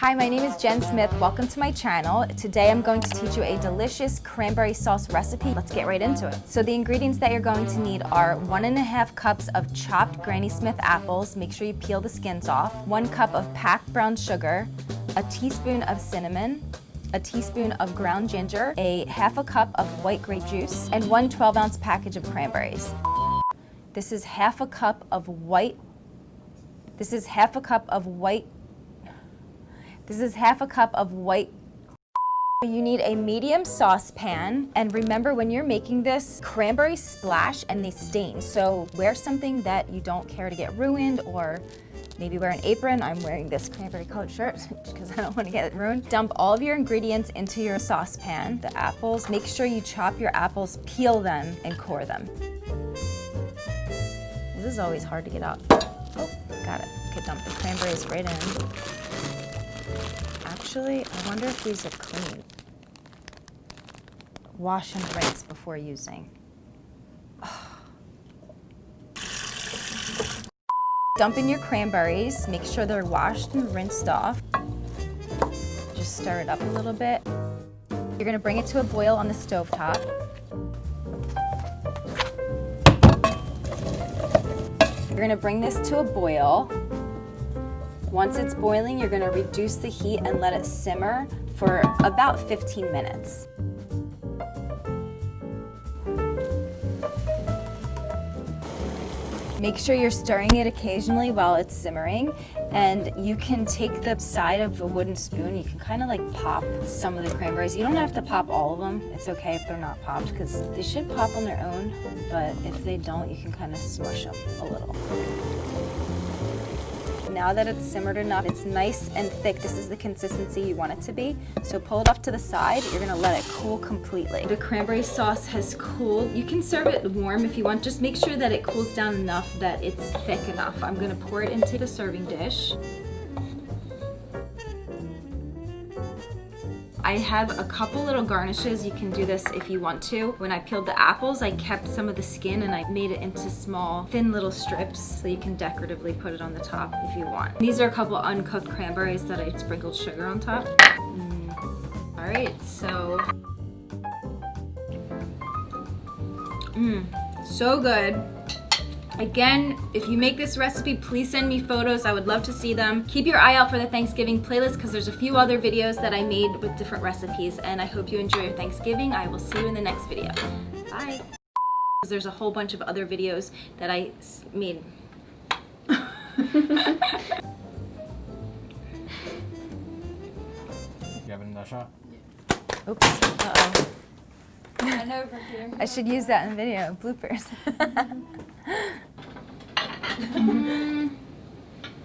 Hi, my name is Jen Smith. Welcome to my channel. Today I'm going to teach you a delicious cranberry sauce recipe. Let's get right into it. So the ingredients that you're going to need are one and a half cups of chopped Granny Smith apples. Make sure you peel the skins off. One cup of packed brown sugar, a teaspoon of cinnamon, a teaspoon of ground ginger, a half a cup of white grape juice, and one 12 ounce package of cranberries. This is half a cup of white, this is half a cup of white this is half a cup of white you need a medium saucepan, and remember when you're making this, cranberries splash and they stain. So wear something that you don't care to get ruined or maybe wear an apron. I'm wearing this cranberry colored shirt because I don't want to get it ruined. Dump all of your ingredients into your saucepan. The apples, make sure you chop your apples, peel them, and core them. This is always hard to get out. Oh, got it. Okay, dump the cranberries right in. Actually, I wonder if these are clean. Wash and rinse before using. Dump in your cranberries. Make sure they're washed and rinsed off. Just stir it up a little bit. You're gonna bring it to a boil on the stove top. You're gonna bring this to a boil. Once it's boiling, you're gonna reduce the heat and let it simmer for about 15 minutes. Make sure you're stirring it occasionally while it's simmering and you can take the side of a wooden spoon, you can kind of like pop some of the cranberries. You don't have to pop all of them. It's okay if they're not popped because they should pop on their own, but if they don't, you can kind of smush them a little. Now that it's simmered enough, it's nice and thick. This is the consistency you want it to be. So pull it off to the side. You're gonna let it cool completely. The cranberry sauce has cooled. You can serve it warm if you want. Just make sure that it cools down enough that it's thick enough. I'm gonna pour it into the serving dish. I have a couple little garnishes. You can do this if you want to. When I peeled the apples, I kept some of the skin and I made it into small, thin little strips so you can decoratively put it on the top if you want. These are a couple uncooked cranberries that I sprinkled sugar on top. Mm. All right, so. Mmm, so good. Again, if you make this recipe, please send me photos. I would love to see them. Keep your eye out for the Thanksgiving playlist because there's a few other videos that I made with different recipes and I hope you enjoy your Thanksgiving. I will see you in the next video. Bye. There's a whole bunch of other videos that I made. you having another shot? Oops. Uh-oh. I should use that in the video, bloopers. 음.